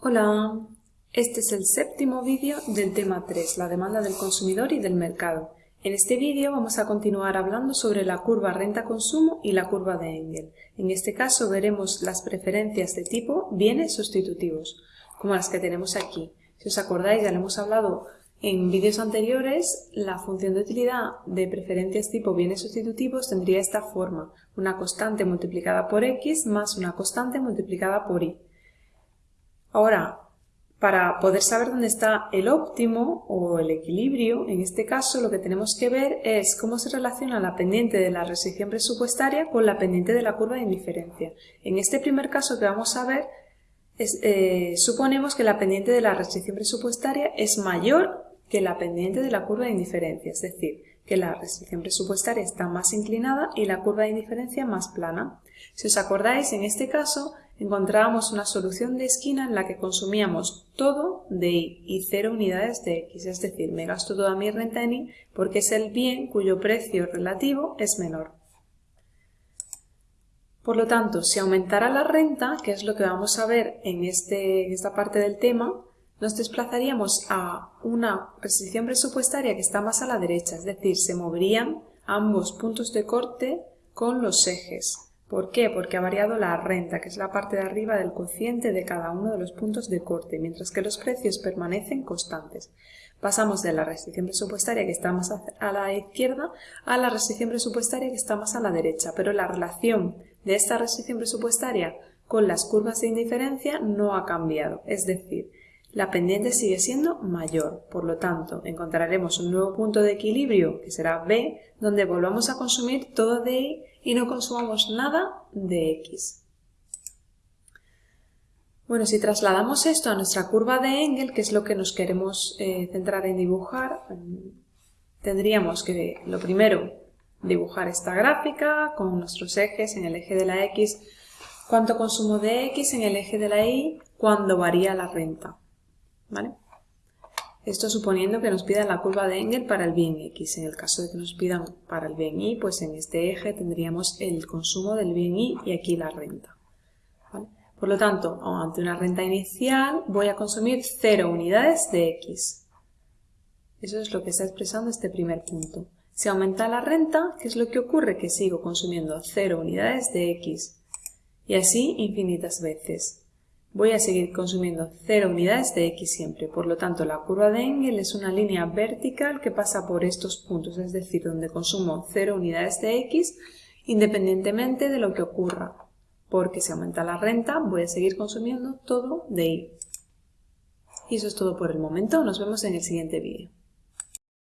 Hola, este es el séptimo vídeo del tema 3, la demanda del consumidor y del mercado. En este vídeo vamos a continuar hablando sobre la curva renta-consumo y la curva de Engel. En este caso veremos las preferencias de tipo bienes sustitutivos, como las que tenemos aquí. Si os acordáis, ya lo hemos hablado en vídeos anteriores, la función de utilidad de preferencias tipo bienes sustitutivos tendría esta forma, una constante multiplicada por x más una constante multiplicada por y. Ahora, para poder saber dónde está el óptimo o el equilibrio, en este caso lo que tenemos que ver es cómo se relaciona la pendiente de la restricción presupuestaria con la pendiente de la curva de indiferencia. En este primer caso que vamos a ver, eh, suponemos que la pendiente de la restricción presupuestaria es mayor que la pendiente de la curva de indiferencia, es decir, que la restricción presupuestaria está más inclinada y la curva de indiferencia más plana. Si os acordáis, en este caso encontrábamos una solución de esquina en la que consumíamos todo de Y y cero unidades de X, es decir, me gasto toda mi renta en Y porque es el bien cuyo precio relativo es menor. Por lo tanto, si aumentara la renta, que es lo que vamos a ver en, este, en esta parte del tema, nos desplazaríamos a una restricción presupuestaria que está más a la derecha, es decir, se moverían ambos puntos de corte con los ejes. ¿Por qué? Porque ha variado la renta, que es la parte de arriba del cociente de cada uno de los puntos de corte, mientras que los precios permanecen constantes. Pasamos de la restricción presupuestaria que está más a la izquierda a la restricción presupuestaria que está más a la derecha, pero la relación de esta restricción presupuestaria con las curvas de indiferencia no ha cambiado, es decir, la pendiente sigue siendo mayor. Por lo tanto, encontraremos un nuevo punto de equilibrio, que será B, donde volvamos a consumir todo de Y y no consumamos nada de X. Bueno, si trasladamos esto a nuestra curva de Engel, que es lo que nos queremos eh, centrar en dibujar, tendríamos que, lo primero, dibujar esta gráfica con nuestros ejes en el eje de la X, cuánto consumo de X en el eje de la Y, cuándo varía la renta. ¿Vale? Esto suponiendo que nos pidan la curva de Engel para el bien X. En el caso de que nos pidan para el bien Y, pues en este eje tendríamos el consumo del bien Y y aquí la renta. Por lo tanto, ante una renta inicial voy a consumir 0 unidades de X. Eso es lo que está expresando este primer punto. Si aumenta la renta, ¿qué es lo que ocurre? Que sigo consumiendo 0 unidades de X. Y así infinitas veces voy a seguir consumiendo 0 unidades de X siempre. Por lo tanto, la curva de Engel es una línea vertical que pasa por estos puntos, es decir, donde consumo 0 unidades de X independientemente de lo que ocurra. Porque si aumenta la renta, voy a seguir consumiendo todo de Y. Y eso es todo por el momento. Nos vemos en el siguiente vídeo.